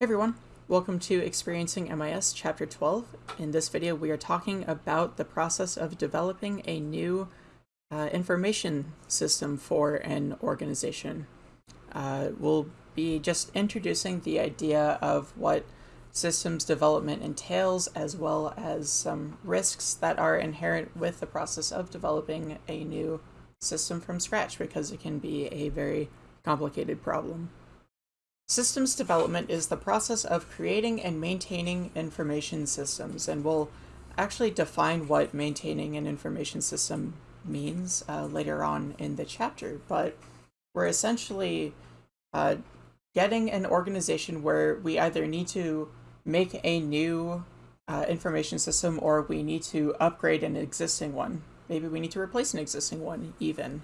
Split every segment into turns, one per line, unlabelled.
Hey everyone, welcome to Experiencing MIS Chapter 12. In this video we are talking about the process of developing a new uh, information system for an organization. Uh, we'll be just introducing the idea of what systems development entails as well as some risks that are inherent with the process of developing a new system from scratch because it can be a very complicated problem. Systems development is the process of creating and maintaining information systems, and we'll actually define what maintaining an information system means uh, later on in the chapter, but we're essentially uh, getting an organization where we either need to make a new uh, information system or we need to upgrade an existing one. Maybe we need to replace an existing one even.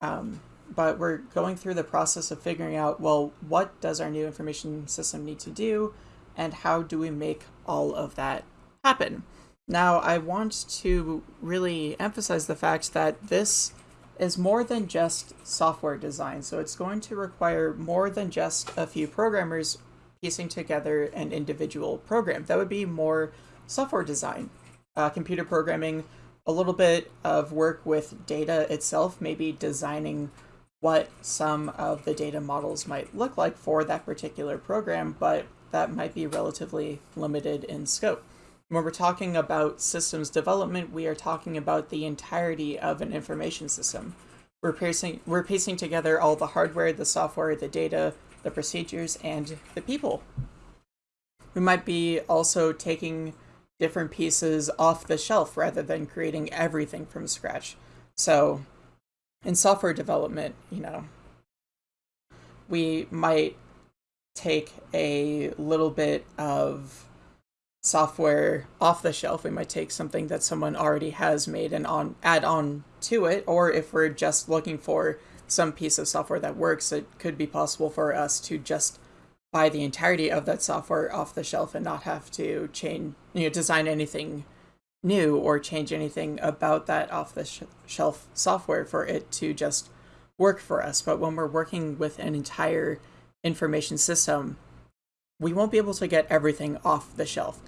Um, but we're going through the process of figuring out, well, what does our new information system need to do, and how do we make all of that happen? Now, I want to really emphasize the fact that this is more than just software design, so it's going to require more than just a few programmers piecing together an individual program. That would be more software design, uh, computer programming, a little bit of work with data itself, maybe designing what some of the data models might look like for that particular program, but that might be relatively limited in scope. When we're talking about systems development, we are talking about the entirety of an information system. We're piecing, we're piecing together all the hardware, the software, the data, the procedures, and the people. We might be also taking different pieces off the shelf rather than creating everything from scratch. So in software development, you know, we might take a little bit of software off the shelf. We might take something that someone already has made and on add on to it, or if we're just looking for some piece of software that works, it could be possible for us to just buy the entirety of that software off the shelf and not have to change, you know, design anything new or change anything about that off the sh shelf software for it to just work for us. But when we're working with an entire information system, we won't be able to get everything off the shelf.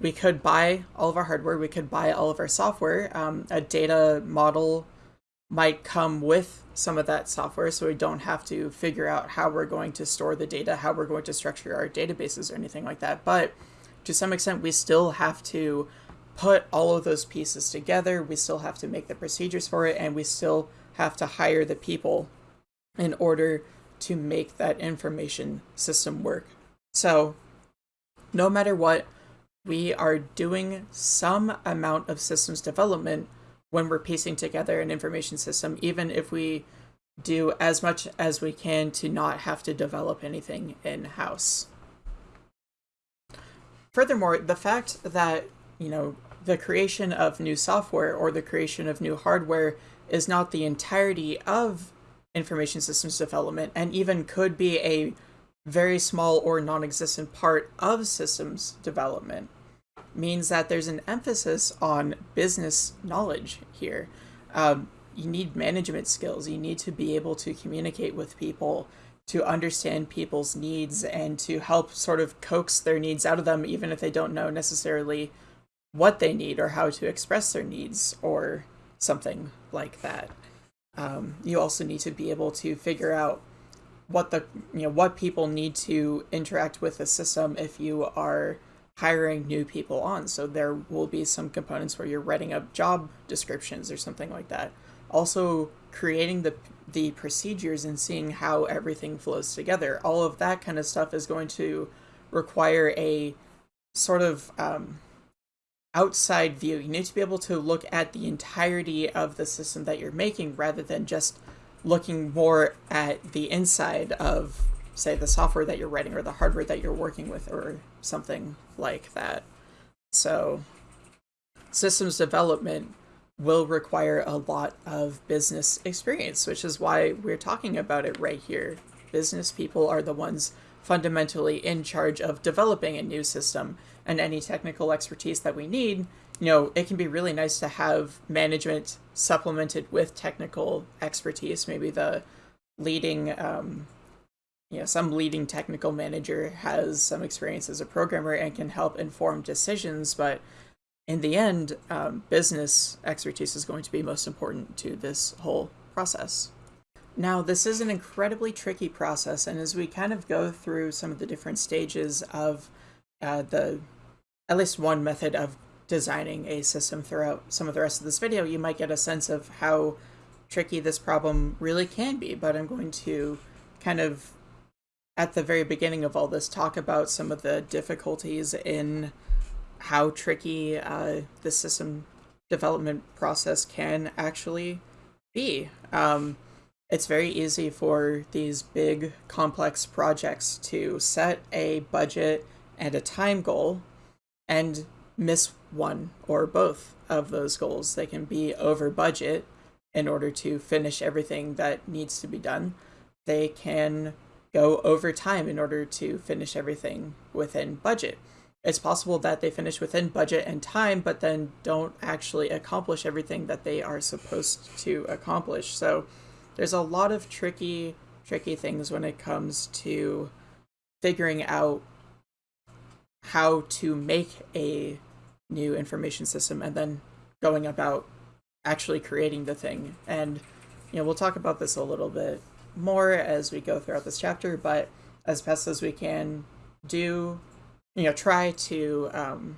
We could buy all of our hardware, we could buy all of our software. Um, a data model might come with some of that software so we don't have to figure out how we're going to store the data, how we're going to structure our databases or anything like that. But to some extent, we still have to put all of those pieces together. We still have to make the procedures for it, and we still have to hire the people in order to make that information system work. So, no matter what, we are doing some amount of systems development when we're piecing together an information system, even if we do as much as we can to not have to develop anything in-house. Furthermore, the fact that, you know, the creation of new software or the creation of new hardware is not the entirety of information systems development and even could be a very small or non-existent part of systems development means that there's an emphasis on business knowledge here. Um, you need management skills. You need to be able to communicate with people, to understand people's needs, and to help sort of coax their needs out of them, even if they don't know necessarily what they need or how to express their needs or something like that. Um, you also need to be able to figure out what the you know what people need to interact with the system if you are hiring new people on. So there will be some components where you're writing up job descriptions or something like that. Also creating the the procedures and seeing how everything flows together. All of that kind of stuff is going to require a sort of um, outside view. You need to be able to look at the entirety of the system that you're making rather than just looking more at the inside of, say, the software that you're writing or the hardware that you're working with or something like that. So, systems development will require a lot of business experience, which is why we're talking about it right here. Business people are the ones fundamentally in charge of developing a new system and any technical expertise that we need, you know, it can be really nice to have management supplemented with technical expertise, maybe the leading um, you know some leading technical manager has some experience as a programmer and can help inform decisions but in the end um, business expertise is going to be most important to this whole process. Now this is an incredibly tricky process and as we kind of go through some of the different stages of uh, the at least one method of designing a system throughout some of the rest of this video you might get a sense of how tricky this problem really can be but i'm going to kind of at the very beginning of all this talk about some of the difficulties in how tricky uh, the system development process can actually be. Um, it's very easy for these big complex projects to set a budget and a time goal and miss one or both of those goals. They can be over budget in order to finish everything that needs to be done. They can go over time in order to finish everything within budget. It's possible that they finish within budget and time, but then don't actually accomplish everything that they are supposed to accomplish. So there's a lot of tricky, tricky things when it comes to figuring out how to make a new information system and then going about actually creating the thing. And, you know, we'll talk about this a little bit more as we go throughout this chapter, but as best as we can do, you know, try to um,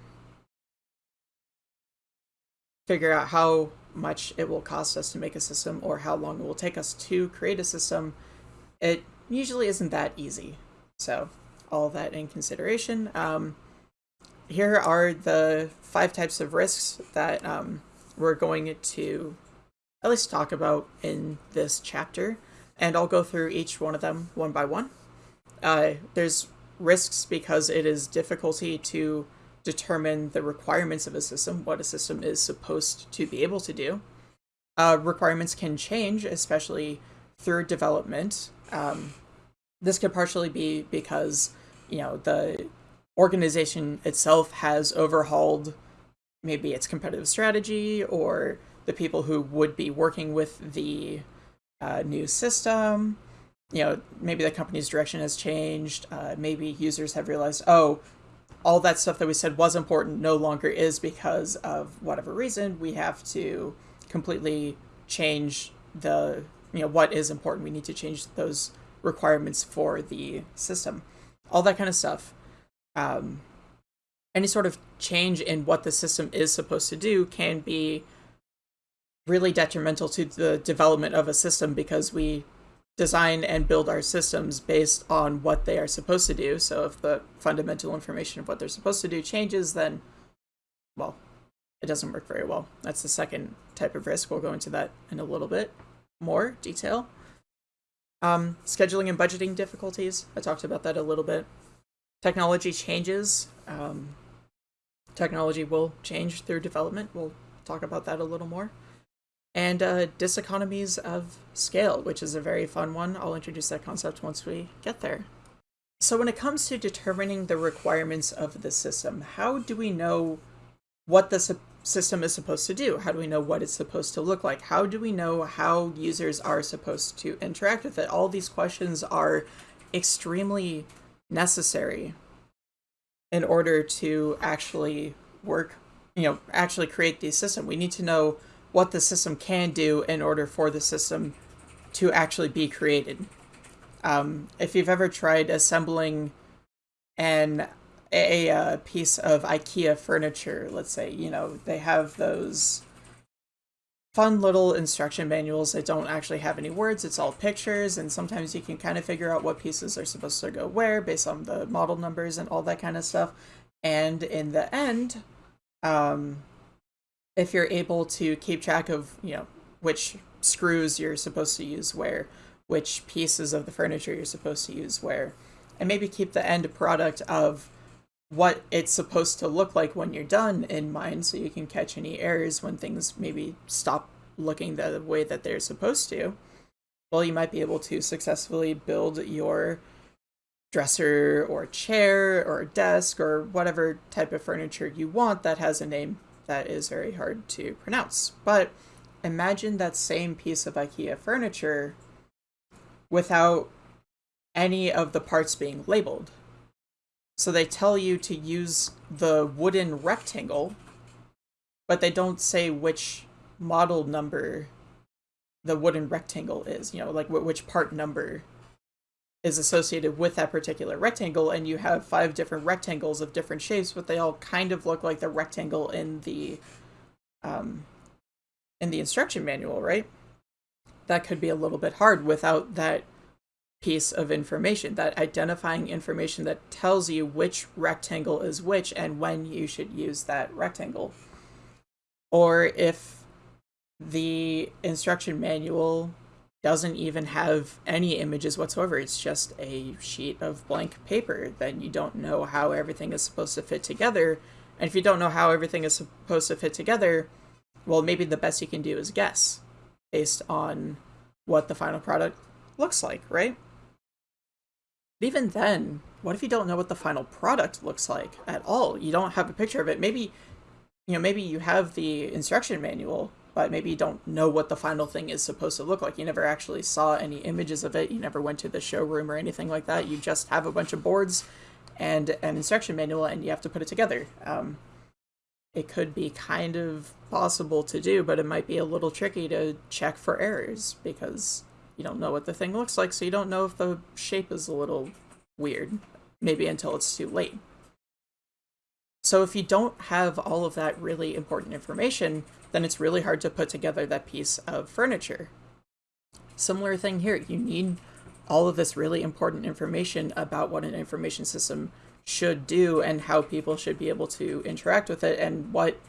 figure out how much it will cost us to make a system or how long it will take us to create a system. It usually isn't that easy. So all that in consideration. Um, here are the five types of risks that um, we're going to at least talk about in this chapter and I'll go through each one of them one by one. Uh, there's risks because it is difficulty to determine the requirements of a system, what a system is supposed to be able to do. Uh, requirements can change, especially through development. Um, this could partially be because, you know, the organization itself has overhauled maybe its competitive strategy or the people who would be working with the uh, new system. You know, maybe the company's direction has changed. Uh, maybe users have realized, oh, all that stuff that we said was important no longer is because of whatever reason. We have to completely change the, you know, what is important. We need to change those requirements for the system. All that kind of stuff. Um, any sort of change in what the system is supposed to do can be really detrimental to the development of a system because we design and build our systems based on what they are supposed to do. So if the fundamental information of what they're supposed to do changes, then, well, it doesn't work very well. That's the second type of risk. We'll go into that in a little bit more detail. Um, scheduling and budgeting difficulties. I talked about that a little bit. Technology changes. Um, technology will change through development. We'll talk about that a little more and uh, diseconomies of scale, which is a very fun one. I'll introduce that concept once we get there. So when it comes to determining the requirements of the system, how do we know what the system is supposed to do? How do we know what it's supposed to look like? How do we know how users are supposed to interact with it? All these questions are extremely necessary in order to actually work, you know, actually create the system. We need to know what the system can do in order for the system to actually be created. Um, if you've ever tried assembling an a, a, piece of IKEA furniture, let's say, you know, they have those fun little instruction manuals that don't actually have any words, it's all pictures, and sometimes you can kind of figure out what pieces are supposed to go where based on the model numbers and all that kind of stuff. And in the end, um, if you're able to keep track of, you know, which screws you're supposed to use where, which pieces of the furniture you're supposed to use where, and maybe keep the end product of what it's supposed to look like when you're done in mind so you can catch any errors when things maybe stop looking the way that they're supposed to. Well, you might be able to successfully build your dresser or chair or desk or whatever type of furniture you want that has a name that is very hard to pronounce. But imagine that same piece of IKEA furniture without any of the parts being labeled. So they tell you to use the wooden rectangle, but they don't say which model number the wooden rectangle is, you know, like which part number is associated with that particular rectangle and you have five different rectangles of different shapes but they all kind of look like the rectangle in the um, in the instruction manual right? That could be a little bit hard without that piece of information that identifying information that tells you which rectangle is which and when you should use that rectangle or if the instruction manual doesn't even have any images whatsoever. It's just a sheet of blank paper. Then you don't know how everything is supposed to fit together. And if you don't know how everything is supposed to fit together, well, maybe the best you can do is guess based on what the final product looks like, right? But even then, what if you don't know what the final product looks like at all? You don't have a picture of it. Maybe, you know, maybe you have the instruction manual, but maybe you don't know what the final thing is supposed to look like. You never actually saw any images of it. You never went to the showroom or anything like that. You just have a bunch of boards and an instruction manual and you have to put it together. Um, it could be kind of possible to do, but it might be a little tricky to check for errors because you don't know what the thing looks like, so you don't know if the shape is a little weird, maybe until it's too late. So if you don't have all of that really important information, then it's really hard to put together that piece of furniture. Similar thing here, you need all of this really important information about what an information system should do and how people should be able to interact with it and what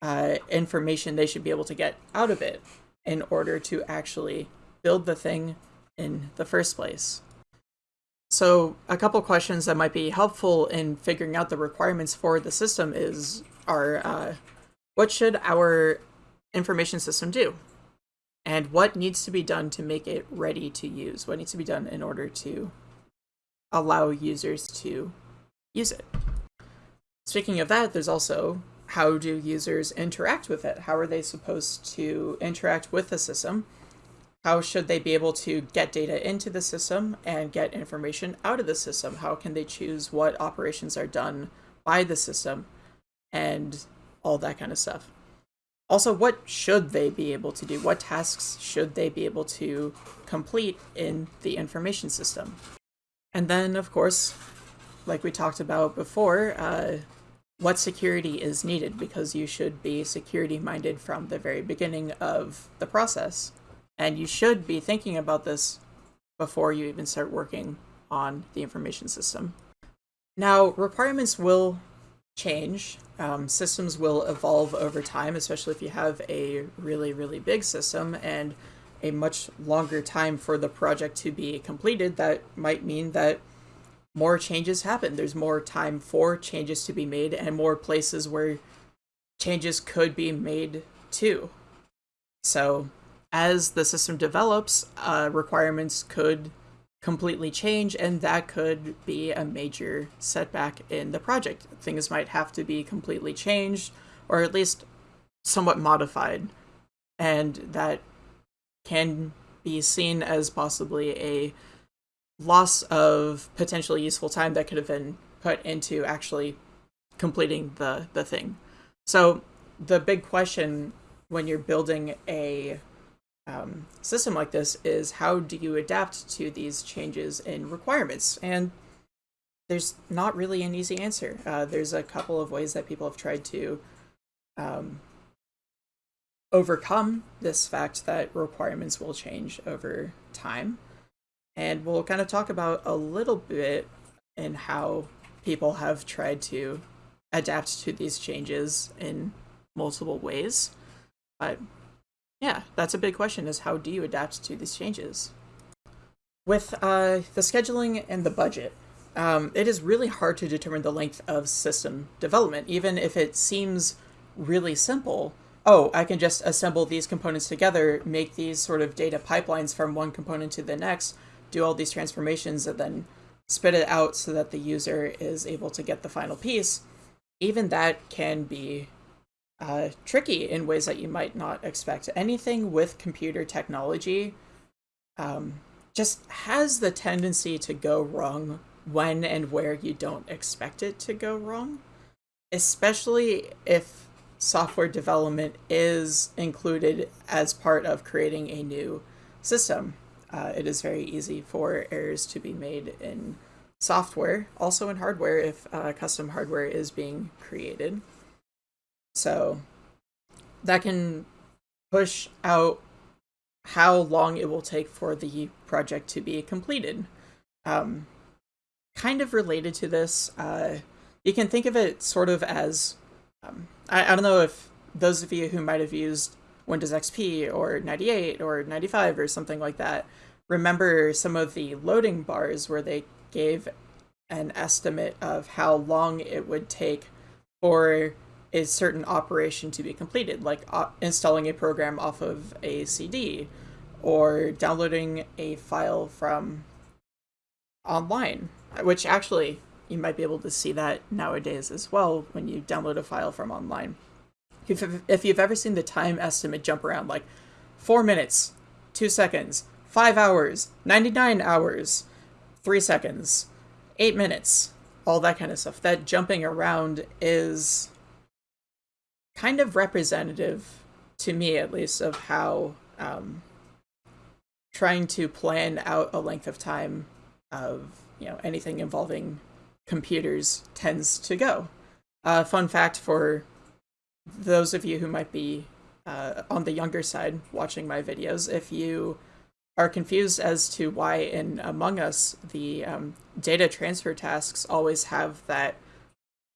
uh, information they should be able to get out of it in order to actually build the thing in the first place. So a couple questions that might be helpful in figuring out the requirements for the system is are uh, what should our information system do? And what needs to be done to make it ready to use? What needs to be done in order to allow users to use it? Speaking of that, there's also how do users interact with it? How are they supposed to interact with the system? How should they be able to get data into the system and get information out of the system? How can they choose what operations are done by the system and all that kind of stuff? Also, what should they be able to do? What tasks should they be able to complete in the information system? And then, of course, like we talked about before, uh, what security is needed because you should be security minded from the very beginning of the process. And you should be thinking about this before you even start working on the information system. Now, requirements will change. Um, systems will evolve over time, especially if you have a really, really big system and a much longer time for the project to be completed. That might mean that more changes happen. There's more time for changes to be made and more places where changes could be made too. So as the system develops, uh, requirements could completely change, and that could be a major setback in the project. Things might have to be completely changed, or at least somewhat modified, and that can be seen as possibly a loss of potentially useful time that could have been put into actually completing the, the thing. So the big question when you're building a um, system like this is how do you adapt to these changes in requirements? And there's not really an easy answer. Uh, there's a couple of ways that people have tried to um, overcome this fact that requirements will change over time. And we'll kind of talk about a little bit in how people have tried to adapt to these changes in multiple ways. But yeah, that's a big question is how do you adapt to these changes? With uh, the scheduling and the budget, um, it is really hard to determine the length of system development, even if it seems really simple. Oh, I can just assemble these components together, make these sort of data pipelines from one component to the next, do all these transformations, and then spit it out so that the user is able to get the final piece. Even that can be uh, tricky in ways that you might not expect. Anything with computer technology, um, just has the tendency to go wrong when and where you don't expect it to go wrong, especially if software development is included as part of creating a new system. Uh, it is very easy for errors to be made in software, also in hardware if uh, custom hardware is being created. So that can push out how long it will take for the project to be completed. Um, kind of related to this, uh, you can think of it sort of as um, I, I don't know if those of you who might have used Windows XP or 98 or 95 or something like that remember some of the loading bars where they gave an estimate of how long it would take for a certain operation to be completed, like uh, installing a program off of a CD or downloading a file from online, which actually you might be able to see that nowadays as well when you download a file from online. If, if you've ever seen the time estimate jump around like four minutes, two seconds, five hours, 99 hours, three seconds, eight minutes, all that kind of stuff, that jumping around is kind of representative, to me at least, of how um, trying to plan out a length of time of you know anything involving computers tends to go. Uh, fun fact for those of you who might be uh, on the younger side watching my videos, if you are confused as to why in Among Us the um, data transfer tasks always have that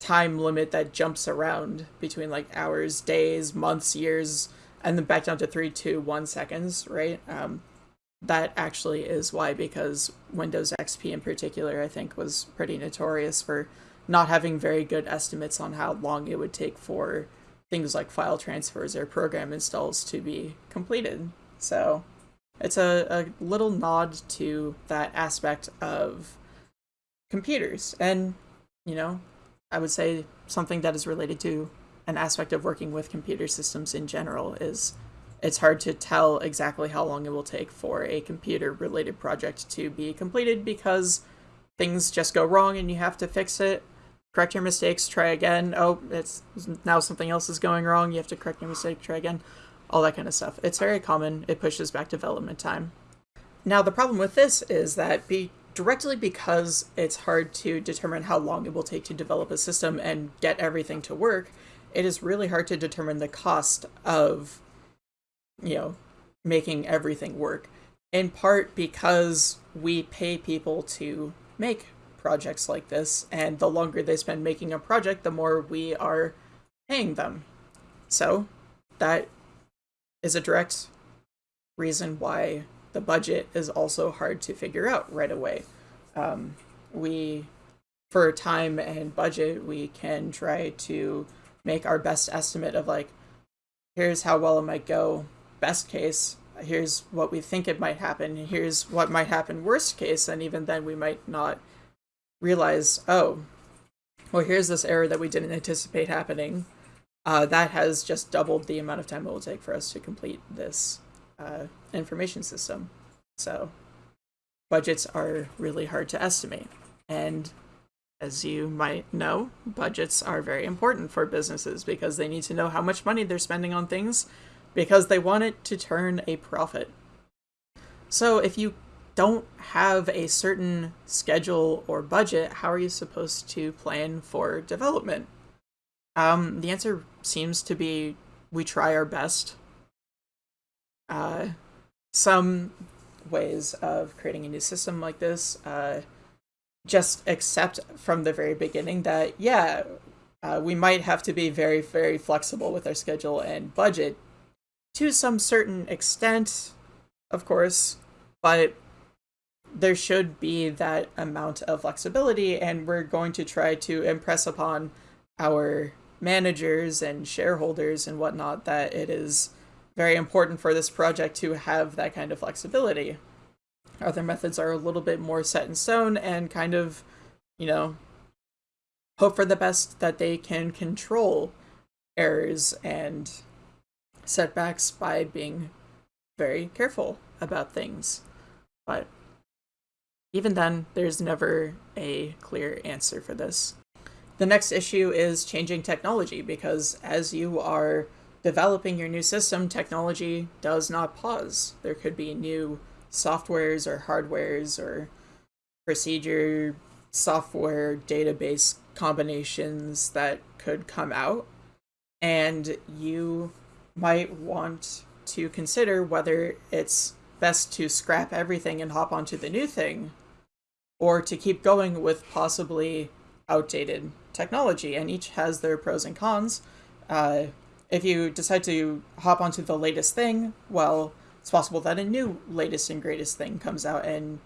time limit that jumps around between like hours, days, months, years, and then back down to three, two, one seconds, right? Um, that actually is why, because Windows XP in particular, I think, was pretty notorious for not having very good estimates on how long it would take for things like file transfers or program installs to be completed. So it's a, a little nod to that aspect of computers. And, you know, I would say something that is related to an aspect of working with computer systems in general is it's hard to tell exactly how long it will take for a computer related project to be completed because things just go wrong and you have to fix it. Correct your mistakes try again. Oh it's now something else is going wrong. You have to correct your mistake try again. All that kind of stuff. It's very common. It pushes back development time. Now the problem with this is that directly because it's hard to determine how long it will take to develop a system and get everything to work it is really hard to determine the cost of you know, making everything work. In part because we pay people to make projects like this, and the longer they spend making a project, the more we are paying them. So that is a direct reason why the budget is also hard to figure out right away. Um, we, for time and budget, we can try to make our best estimate of like, here's how well it might go best case, here's what we think it might happen, here's what might happen worst case, and even then we might not realize, oh, well, here's this error that we didn't anticipate happening. Uh, that has just doubled the amount of time it will take for us to complete this uh, information system. So budgets are really hard to estimate. And as you might know, budgets are very important for businesses because they need to know how much money they're spending on things because they want it to turn a profit. So if you don't have a certain schedule or budget, how are you supposed to plan for development? Um, the answer seems to be we try our best. Uh, some ways of creating a new system like this uh, just accept from the very beginning that, yeah, uh, we might have to be very, very flexible with our schedule and budget to some certain extent, of course, but there should be that amount of flexibility, and we're going to try to impress upon our managers and shareholders and whatnot that it is very important for this project to have that kind of flexibility. Other methods are a little bit more set in stone and kind of, you know, hope for the best that they can control errors and setbacks by being very careful about things. But even then, there's never a clear answer for this. The next issue is changing technology because as you are developing your new system, technology does not pause. There could be new softwares or hardwares or procedure software database combinations that could come out. And you might want to consider whether it's best to scrap everything and hop onto the new thing or to keep going with possibly outdated technology. And each has their pros and cons. Uh, if you decide to hop onto the latest thing well it's possible that a new latest and greatest thing comes out and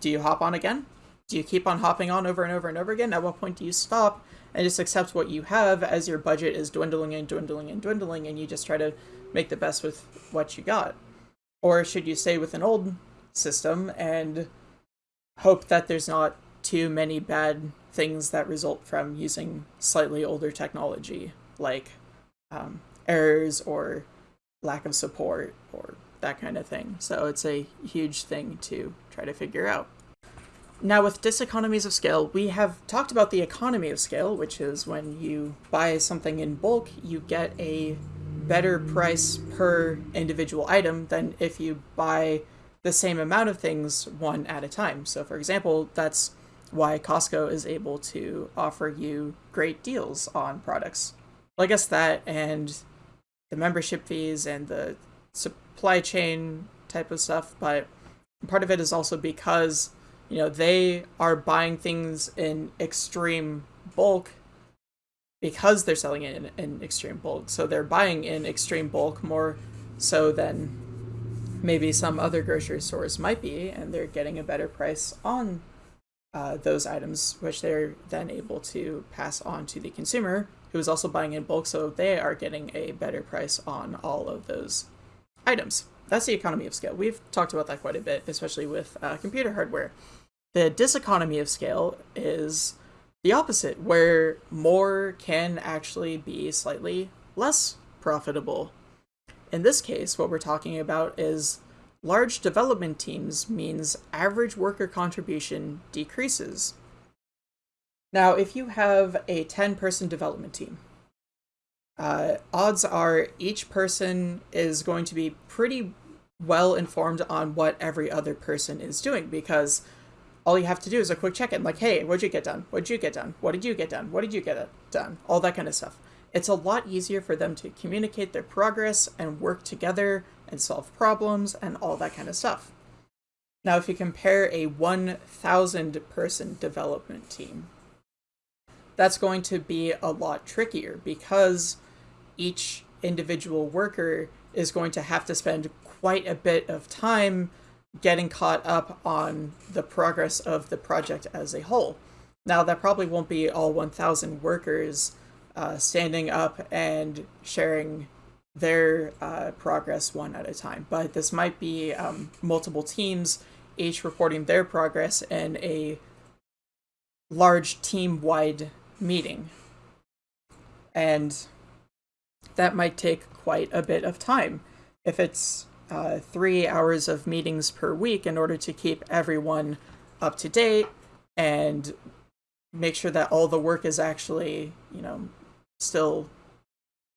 do you hop on again? Do you keep on hopping on over and over and over again? At what point do you stop and just accept what you have as your budget is dwindling and dwindling and dwindling and you just try to make the best with what you got? Or should you stay with an old system and hope that there's not too many bad things that result from using slightly older technology, like um, errors or lack of support or that kind of thing. So it's a huge thing to try to figure out. Now, with diseconomies of scale, we have talked about the economy of scale, which is when you buy something in bulk, you get a better price per individual item than if you buy the same amount of things one at a time. So, for example, that's why Costco is able to offer you great deals on products. Well, I guess that and the membership fees and the supply chain type of stuff, but part of it is also because you know they are buying things in extreme bulk because they're selling it in, in extreme bulk. So they're buying in extreme bulk more so than maybe some other grocery stores might be, and they're getting a better price on uh, those items, which they're then able to pass on to the consumer, who is also buying in bulk, so they are getting a better price on all of those items. That's the economy of scale. We've talked about that quite a bit, especially with uh, computer hardware. The diseconomy of scale is the opposite, where more can actually be slightly less profitable in this case, what we're talking about is large development teams means average worker contribution decreases. Now, if you have a 10 person development team, uh, odds are each person is going to be pretty well informed on what every other person is doing because all you have to do is a quick check in like, hey, what'd you get done? What'd you get done? What did you get done? What did you get done? All that kind of stuff it's a lot easier for them to communicate their progress and work together and solve problems and all that kind of stuff. Now, if you compare a 1,000 person development team, that's going to be a lot trickier because each individual worker is going to have to spend quite a bit of time getting caught up on the progress of the project as a whole. Now, that probably won't be all 1,000 workers uh, standing up and sharing their uh, progress one at a time. But this might be um, multiple teams, each reporting their progress in a large team wide meeting. And that might take quite a bit of time. If it's uh, three hours of meetings per week in order to keep everyone up to date and make sure that all the work is actually, you know, still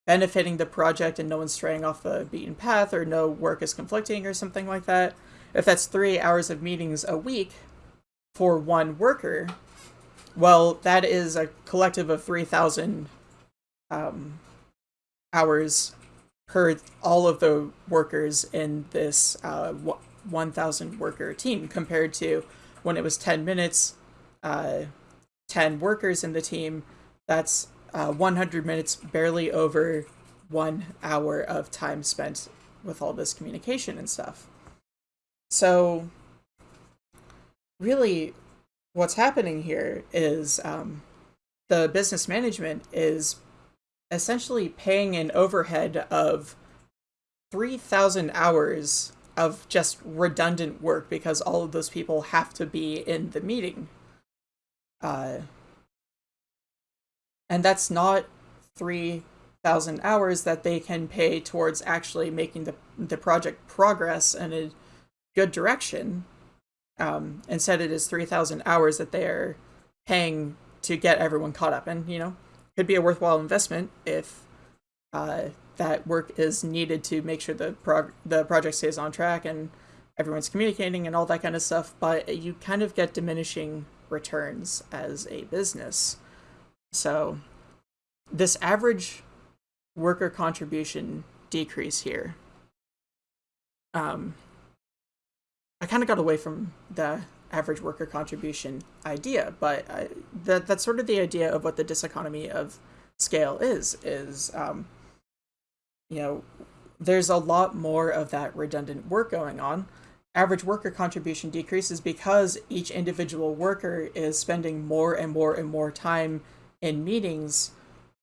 benefiting the project and no one's straying off the beaten path or no work is conflicting or something like that, if that's three hours of meetings a week for one worker, well, that is a collective of 3,000 um, hours per all of the workers in this uh, 1,000 worker team compared to when it was 10 minutes, uh, 10 workers in the team. That's uh, 100 minutes, barely over one hour of time spent with all this communication and stuff. So, really, what's happening here is um, the business management is essentially paying an overhead of 3,000 hours of just redundant work because all of those people have to be in the meeting. Uh, and that's not 3,000 hours that they can pay towards actually making the, the project progress in a good direction. Um, instead, it is 3,000 hours that they're paying to get everyone caught up. And, you know, could be a worthwhile investment if uh, that work is needed to make sure the, prog- the project stays on track and everyone's communicating and all that kind of stuff. But you kind of get diminishing returns as a business. So, this average worker contribution decrease here. Um, I kind of got away from the average worker contribution idea, but that that's sort of the idea of what the diseconomy of scale is. Is um, you know, there's a lot more of that redundant work going on. Average worker contribution decreases because each individual worker is spending more and more and more time in meetings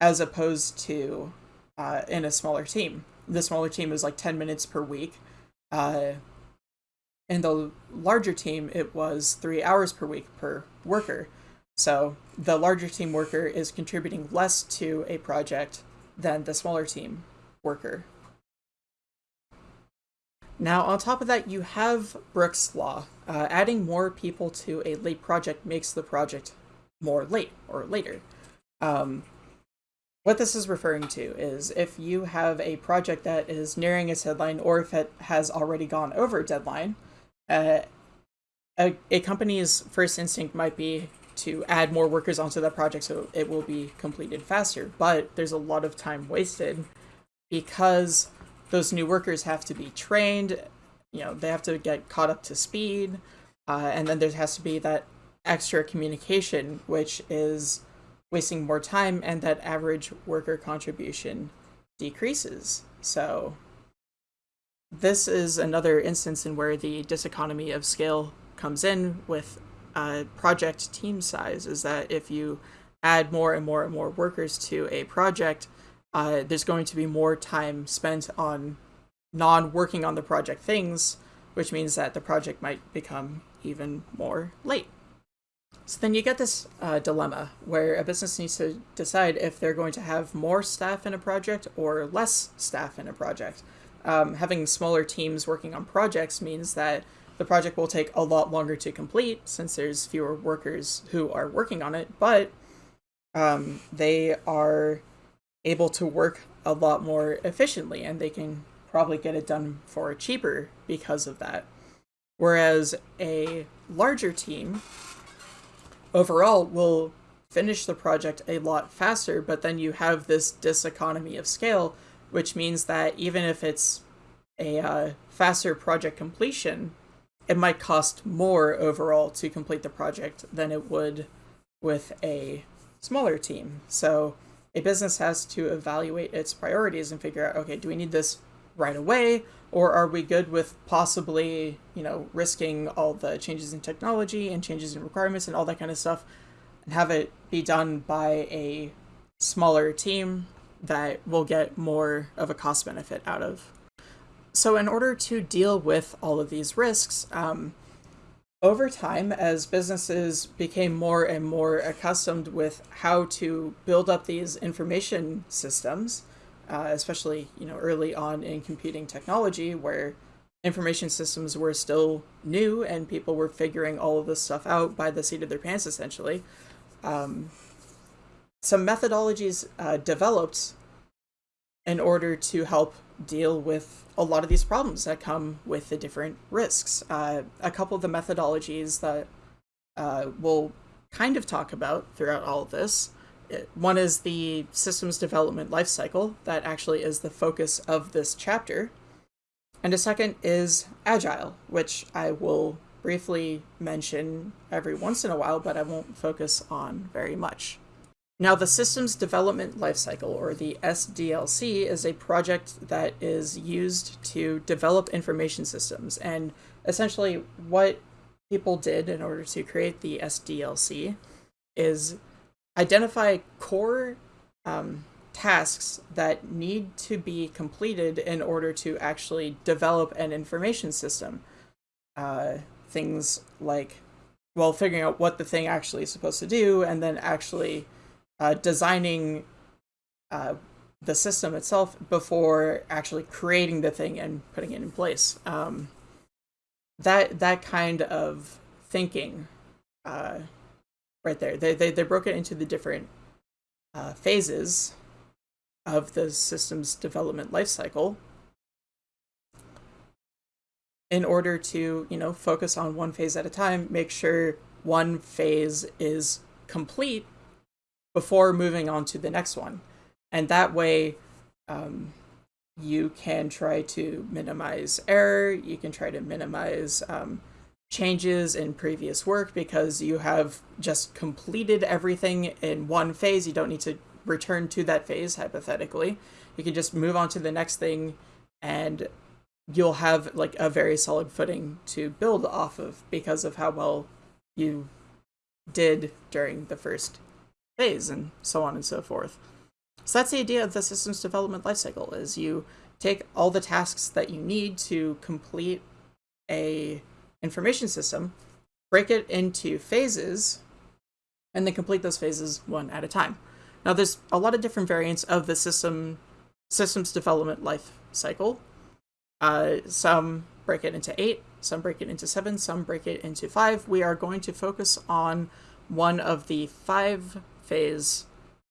as opposed to uh, in a smaller team. The smaller team is like 10 minutes per week. Uh, in the larger team, it was three hours per week per worker. So the larger team worker is contributing less to a project than the smaller team worker. Now, on top of that, you have Brooks' Law. Uh, adding more people to a late project makes the project more late or later. Um, what this is referring to is if you have a project that is nearing its deadline or if it has already gone over deadline, uh, a, a company's first instinct might be to add more workers onto that project so it will be completed faster. But there's a lot of time wasted because those new workers have to be trained, you know, they have to get caught up to speed, uh, and then there has to be that extra communication, which is wasting more time, and that average worker contribution decreases. So this is another instance in where the diseconomy of scale comes in with uh, project team size is that if you add more and more and more workers to a project, uh, there's going to be more time spent on non working on the project things, which means that the project might become even more late. So then you get this uh, dilemma where a business needs to decide if they're going to have more staff in a project or less staff in a project um, having smaller teams working on projects means that the project will take a lot longer to complete since there's fewer workers who are working on it, but um, they are able to work a lot more efficiently and they can probably get it done for cheaper because of that. Whereas a larger team overall will finish the project a lot faster, but then you have this diseconomy of scale which means that even if it's a uh, faster project completion, it might cost more overall to complete the project than it would with a smaller team. So a business has to evaluate its priorities and figure out, okay, do we need this right away? Or are we good with possibly, you know, risking all the changes in technology and changes in requirements and all that kind of stuff and have it be done by a smaller team that we'll get more of a cost benefit out of. So, in order to deal with all of these risks, um, over time, as businesses became more and more accustomed with how to build up these information systems, uh, especially you know early on in computing technology, where information systems were still new and people were figuring all of this stuff out by the seat of their pants, essentially. Um, some methodologies uh, developed in order to help deal with a lot of these problems that come with the different risks. Uh, a couple of the methodologies that uh, we'll kind of talk about throughout all of this. One is the systems development lifecycle, that actually is the focus of this chapter. And a second is Agile, which I will briefly mention every once in a while, but I won't focus on very much. Now, the Systems Development Lifecycle, or the SDLC, is a project that is used to develop information systems. And essentially, what people did in order to create the SDLC is identify core um, tasks that need to be completed in order to actually develop an information system. Uh, things like, well, figuring out what the thing actually is supposed to do, and then actually uh, designing uh, the system itself before actually creating the thing and putting it in place. Um, that that kind of thinking uh, right there. They, they, they broke it into the different uh, phases of the system's development lifecycle in order to, you know, focus on one phase at a time, make sure one phase is complete before moving on to the next one. And that way, um, you can try to minimize error, you can try to minimize um, changes in previous work because you have just completed everything in one phase. You don't need to return to that phase, hypothetically. You can just move on to the next thing and you'll have like a very solid footing to build off of because of how well you did during the first phase and so on and so forth. So that's the idea of the systems development lifecycle is you take all the tasks that you need to complete a information system, break it into phases, and then complete those phases one at a time. Now, there's a lot of different variants of the system systems development life cycle. Uh, some break it into eight, some break it into seven, some break it into five. We are going to focus on one of the five phase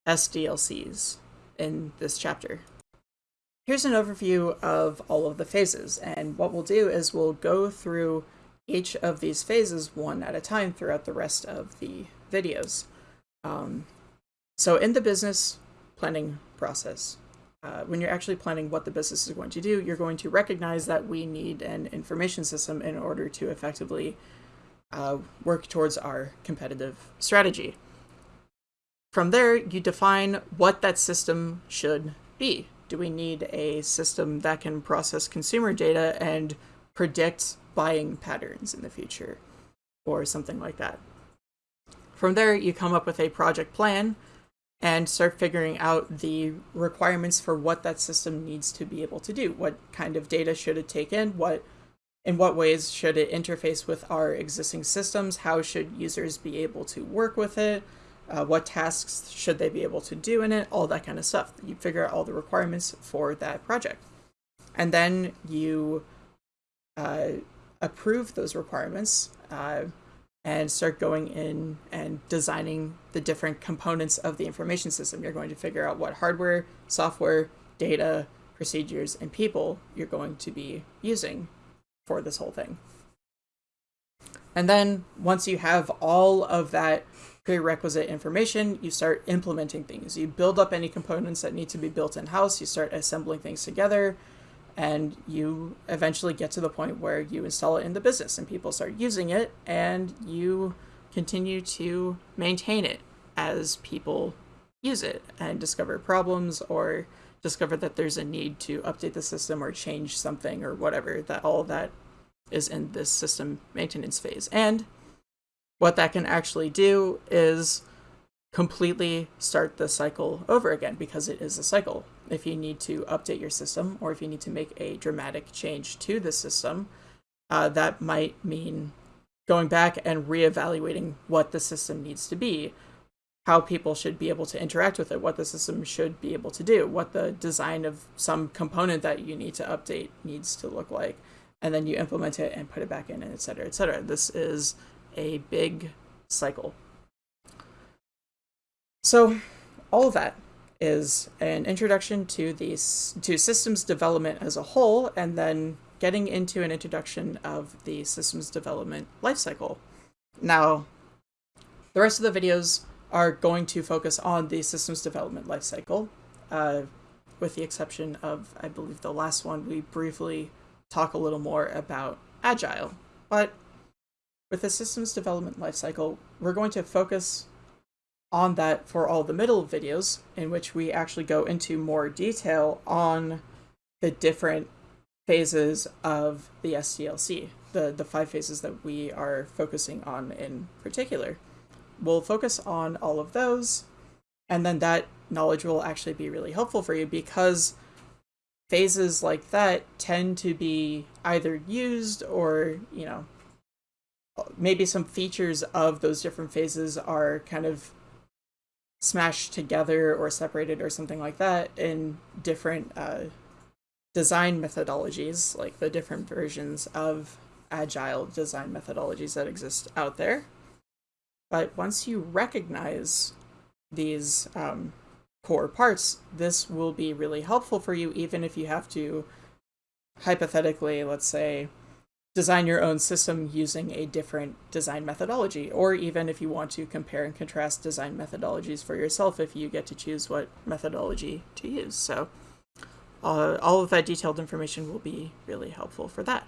SDLCs in this chapter. Here's an overview of all of the phases, and what we'll do is we'll go through each of these phases one at a time throughout the rest of the videos. Um, so in the business planning process, uh, when you're actually planning what the business is going to do, you're going to recognize that we need an information system in order to effectively uh, work towards our competitive strategy. From there, you define what that system should be. Do we need a system that can process consumer data and predict buying patterns in the future or something like that. From there, you come up with a project plan and start figuring out the requirements for what that system needs to be able to do. What kind of data should it take in? What in what ways should it interface with our existing systems? How should users be able to work with it? Uh, what tasks should they be able to do in it? All that kind of stuff. You figure out all the requirements for that project. And then you uh, approve those requirements uh, and start going in and designing the different components of the information system. You're going to figure out what hardware, software, data, procedures, and people you're going to be using for this whole thing. And then once you have all of that prerequisite information, you start implementing things. You build up any components that need to be built in-house, you start assembling things together, and you eventually get to the point where you install it in the business and people start using it and you continue to maintain it as people use it and discover problems or discover that there's a need to update the system or change something or whatever that all that is in this system maintenance phase and what that can actually do is completely start the cycle over again because it is a cycle if you need to update your system or if you need to make a dramatic change to the system, uh, that might mean going back and reevaluating what the system needs to be, how people should be able to interact with it, what the system should be able to do, what the design of some component that you need to update needs to look like, and then you implement it and put it back in, and et cetera, et cetera. This is a big cycle. So all of that is an introduction to the to systems development as a whole, and then getting into an introduction of the systems development lifecycle. Now, the rest of the videos are going to focus on the systems development lifecycle, uh, with the exception of, I believe, the last one. We briefly talk a little more about Agile, but with the systems development lifecycle, we're going to focus on that for all the middle videos in which we actually go into more detail on the different phases of the SDLC, the, the five phases that we are focusing on in particular. We'll focus on all of those, and then that knowledge will actually be really helpful for you because phases like that tend to be either used or, you know, maybe some features of those different phases are kind of smashed together or separated or something like that in different uh, design methodologies, like the different versions of agile design methodologies that exist out there. But once you recognize these um, core parts, this will be really helpful for you, even if you have to, hypothetically, let's say, design your own system using a different design methodology, or even if you want to compare and contrast design methodologies for yourself, if you get to choose what methodology to use. So uh, all of that detailed information will be really helpful for that.